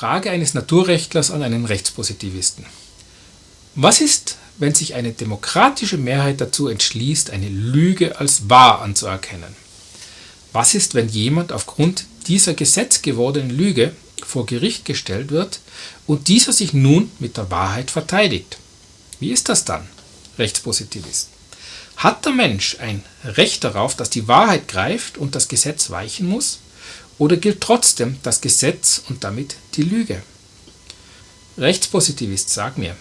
Frage eines Naturrechtlers an einen Rechtspositivisten. Was ist, wenn sich eine demokratische Mehrheit dazu entschließt, eine Lüge als wahr anzuerkennen? Was ist, wenn jemand aufgrund dieser gesetzgewordenen Lüge vor Gericht gestellt wird und dieser sich nun mit der Wahrheit verteidigt? Wie ist das dann, Rechtspositivist? Hat der Mensch ein Recht darauf, dass die Wahrheit greift und das Gesetz weichen muss? Oder gilt trotzdem das Gesetz und damit die Lüge? Rechtspositivist, sag mir,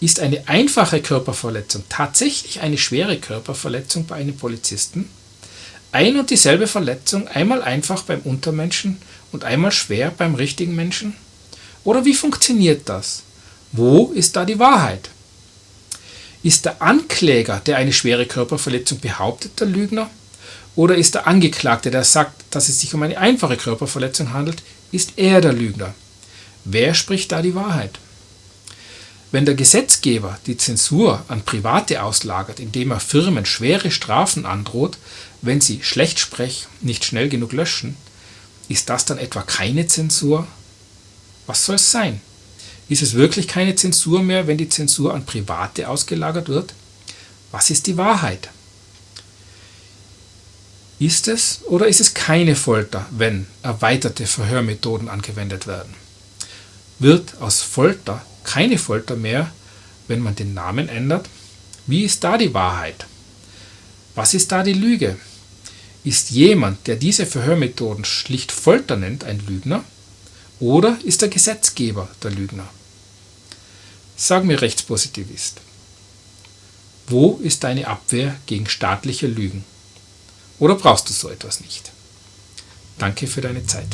ist eine einfache Körperverletzung tatsächlich eine schwere Körperverletzung bei einem Polizisten? Ein und dieselbe Verletzung, einmal einfach beim Untermenschen und einmal schwer beim richtigen Menschen? Oder wie funktioniert das? Wo ist da die Wahrheit? Ist der Ankläger, der eine schwere Körperverletzung behauptet, der Lügner? Oder ist der Angeklagte, der sagt, dass es sich um eine einfache Körperverletzung handelt, ist er der Lügner? Wer spricht da die Wahrheit? Wenn der Gesetzgeber die Zensur an Private auslagert, indem er Firmen schwere Strafen androht, wenn sie Schlechtsprech nicht schnell genug löschen, ist das dann etwa keine Zensur? Was soll es sein? Ist es wirklich keine Zensur mehr, wenn die Zensur an Private ausgelagert wird? Was ist die Wahrheit? Ist es oder ist es keine Folter, wenn erweiterte Verhörmethoden angewendet werden? Wird aus Folter keine Folter mehr, wenn man den Namen ändert? Wie ist da die Wahrheit? Was ist da die Lüge? Ist jemand, der diese Verhörmethoden schlicht Folter nennt, ein Lügner? Oder ist der Gesetzgeber der Lügner? Sag mir Rechtspositivist. Wo ist deine Abwehr gegen staatliche Lügen? Oder brauchst du so etwas nicht? Danke für deine Zeit.